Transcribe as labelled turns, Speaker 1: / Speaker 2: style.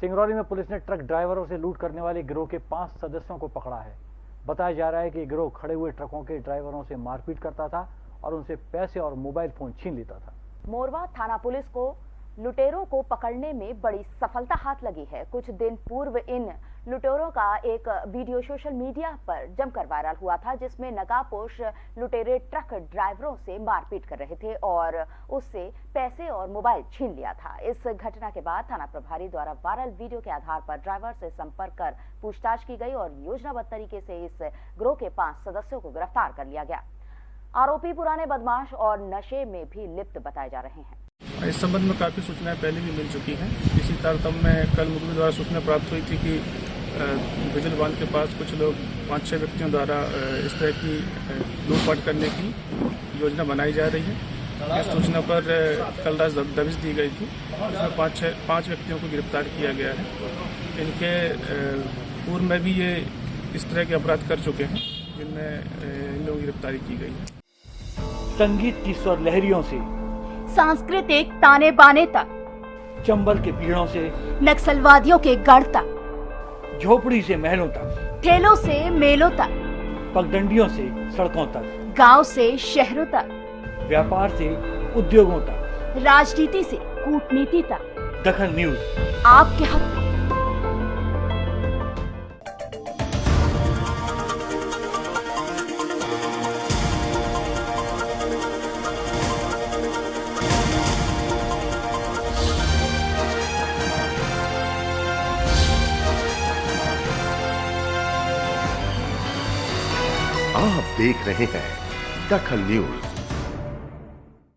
Speaker 1: सिंगरौली में पुलिस ने ट्रक ड्राइवरों से लूट करने वाले गिरोह के पाँच सदस्यों को पकड़ा है। बताया जा रहा है कि गिरोह खड़े हुए ट्रकों के ड्राइवरों से मारपीट करता था और उनसे पैसे और मोबाइल फ़ोन छीन लेता था।
Speaker 2: मोरवा थाना पुलिस को लुटेरों को पकड़ने में बड़ी सफलता हाथ लगी है। कुछ दिन पूर्व इन लुटेरों का एक वीडियो सोशल मीडिया पर जमकर वायरल हुआ था, जिसमें नकाबपोश लुटेरे ट्रक ड्राइवरों से मारपीट कर रहे थे और उससे पैसे और मोबाइल छीन लिया था। इस घटना के बाद थाना प्रभारी द्वारा वायरल वीडियो के आधार पर ड्राइवर से संपर्क कर पूछताछ की गई और योजनाबद्ध तरीके से इस ग्रोह के पाँच सदस्यों को गिरफ़्तार कर लिया गया। आरोपी पुराने बदमाश और नशे में भी लिप्त बताए जा रहे हैं।
Speaker 3: इस संबंध में काफ़ी सूचनाएँ पहले भी मिल चुकी हैं। इसी तारतम्य में कल मुख्य द्वारा सूचना प्राप्त हुई थी कि बिजल बाँध के पास कुछ लोग, पाँच छह व्यक्तियों द्वारा इस तरह की लूटपाट करने की योजना बनाई जा रही है। इस सूचना पर कल रात दबिश दी गई थी। इसमें पाँच छः पाँच व्यक्तियों को गिरफ़्तार किया गया है। इनके पूर्व में भी ये इस तरह के अपराध कर चुके हैं, जिनमें इन लोगों की गिरफ्तारी की गई है।
Speaker 1: संगीत की स्वर लहरियों से
Speaker 2: सांस्कृतिक ताने बाने तक।
Speaker 1: चंबल के पीड़ों से
Speaker 2: नक्सलवादियों के गढ़ तक।
Speaker 1: झोपड़ी से महलों तक।
Speaker 2: ठेलों से मेलों तक।
Speaker 1: पगडंडियों से सड़कों तक।
Speaker 2: गाँव से शहरों तक।
Speaker 1: व्यापार से उद्योगों तक।
Speaker 2: राजनीति से कूटनीति तक।
Speaker 1: दखन न्यूज़।
Speaker 2: आपके हक।
Speaker 4: आप देख रहे हैं दखल न्यूज़।